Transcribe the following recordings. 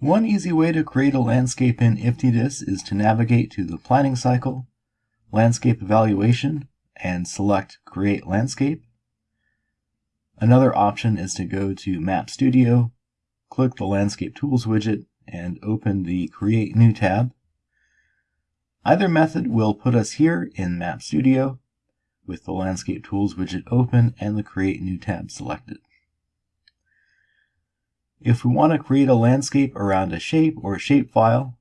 One easy way to create a landscape in IFTDIS is to navigate to the Planning Cycle, Landscape Evaluation, and select Create Landscape. Another option is to go to Map Studio, click the Landscape Tools widget, and open the Create New tab. Either method will put us here in Map Studio with the Landscape Tools widget open and the Create New tab selected. If we want to create a landscape around a shape or shapefile,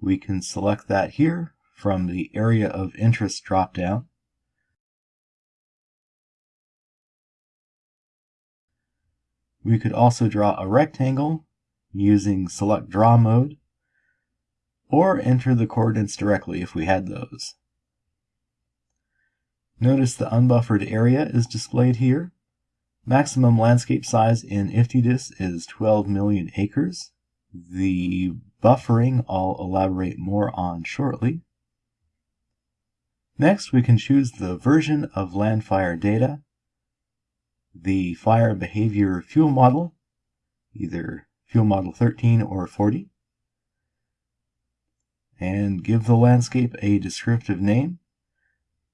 we can select that here from the Area of Interest dropdown. We could also draw a rectangle using Select Draw mode, or enter the coordinates directly if we had those. Notice the unbuffered area is displayed here. Maximum landscape size in IFTDIS is 12 million acres. The buffering I'll elaborate more on shortly. Next, we can choose the version of Landfire data, the fire behavior fuel model, either fuel model 13 or 40, and give the landscape a descriptive name.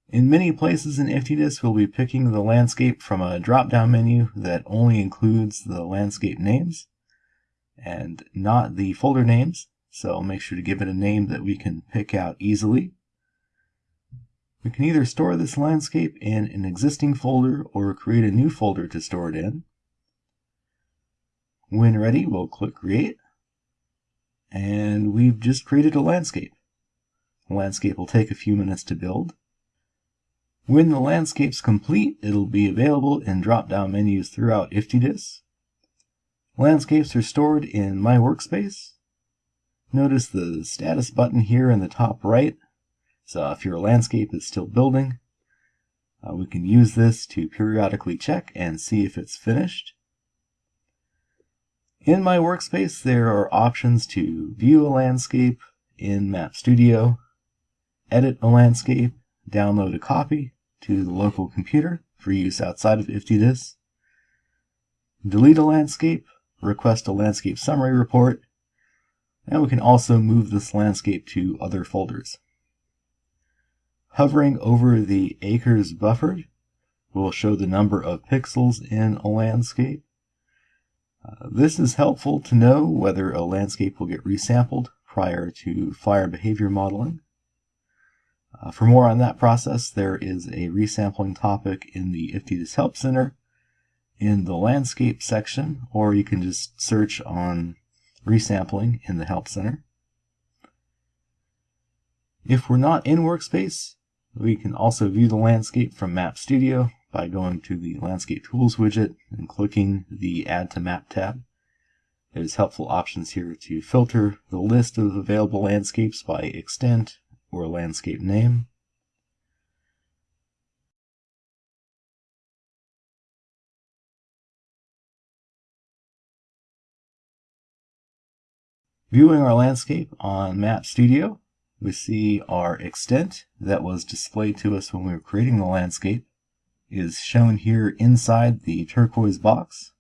In many places in IFTDIS, we'll be picking the landscape from a drop-down menu that only includes the landscape names and not the folder names, so make sure to give it a name that we can pick out easily. We can either store this landscape in an existing folder or create a new folder to store it in. When ready, we'll click Create, and we've just created a landscape. The landscape will take a few minutes to build. When the landscape's complete, it'll be available in drop-down menus throughout IFTDIS. Landscapes are stored in My Workspace. Notice the status button here in the top right. So if your landscape is still building, uh, we can use this to periodically check and see if it's finished. In My Workspace, there are options to view a landscape in Map Studio, edit a landscape, download a copy to the local computer for use outside of IFTDIS, delete a landscape, request a landscape summary report, and we can also move this landscape to other folders. Hovering over the acres buffered will show the number of pixels in a landscape. Uh, this is helpful to know whether a landscape will get resampled prior to fire behavior modeling. Uh, for more on that process, there is a resampling topic in the IFTDIS Help Center in the Landscape section, or you can just search on resampling in the Help Center. If we're not in Workspace, we can also view the landscape from Map Studio by going to the Landscape Tools widget and clicking the Add to Map tab. There's helpful options here to filter the list of available landscapes by extent or landscape name. Viewing our landscape on Map Studio, we see our extent that was displayed to us when we were creating the landscape is shown here inside the turquoise box.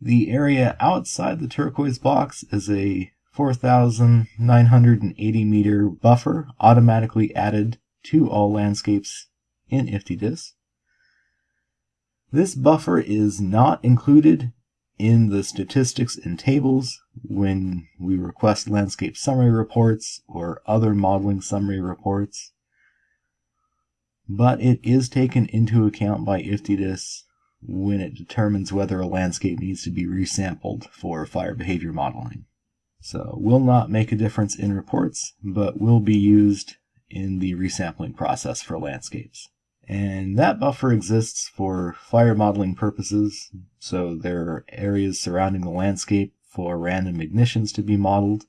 The area outside the turquoise box is a 4,980 meter buffer automatically added to all landscapes in IFTDIS. This buffer is not included in the statistics and tables when we request landscape summary reports or other modeling summary reports, but it is taken into account by IFTDIS when it determines whether a landscape needs to be resampled for fire behavior modeling. So will not make a difference in reports, but will be used in the resampling process for landscapes. And that buffer exists for fire modeling purposes, so there are areas surrounding the landscape for random ignitions to be modeled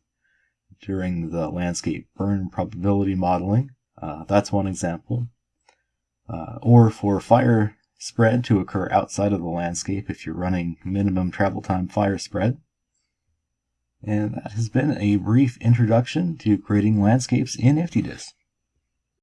during the landscape burn probability modeling. Uh, that's one example. Uh, or for fire spread to occur outside of the landscape if you're running minimum travel time fire spread. And that has been a brief introduction to creating landscapes in IFTDIS.